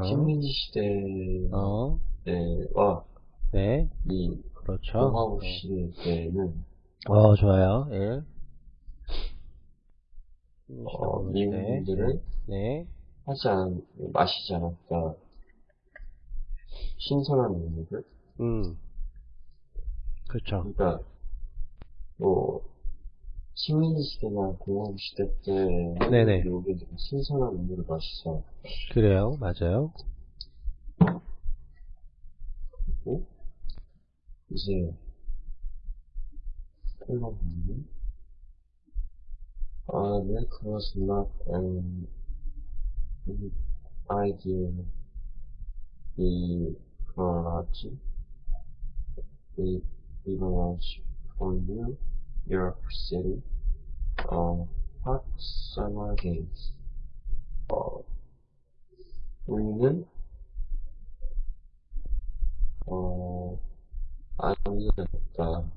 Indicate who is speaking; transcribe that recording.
Speaker 1: 어,
Speaker 2: 식민지 시대와
Speaker 1: 어, 네,
Speaker 2: 이
Speaker 1: 그렇죠.
Speaker 2: 공화국
Speaker 1: 네.
Speaker 2: 시대 때는
Speaker 1: 어, 좋아요. 예.
Speaker 2: 어,
Speaker 1: 네,
Speaker 2: 미국인들은
Speaker 1: 네,
Speaker 2: 하지 않, 마시지 않았다. 신선한 음료를.
Speaker 1: 음, 그렇죠.
Speaker 2: 그러니까 뭐 식민지 시대나 공화국 시대 때
Speaker 1: 네네.
Speaker 2: 미국인들은 신선한 음료를 마시죠.
Speaker 1: 그래요, 맞아요.
Speaker 2: 그리고 이제 흘러보면 아, milk was not an idea 이 그러지 이 emerged from New York City on hot summer days 어, 우리는 어, 아니었다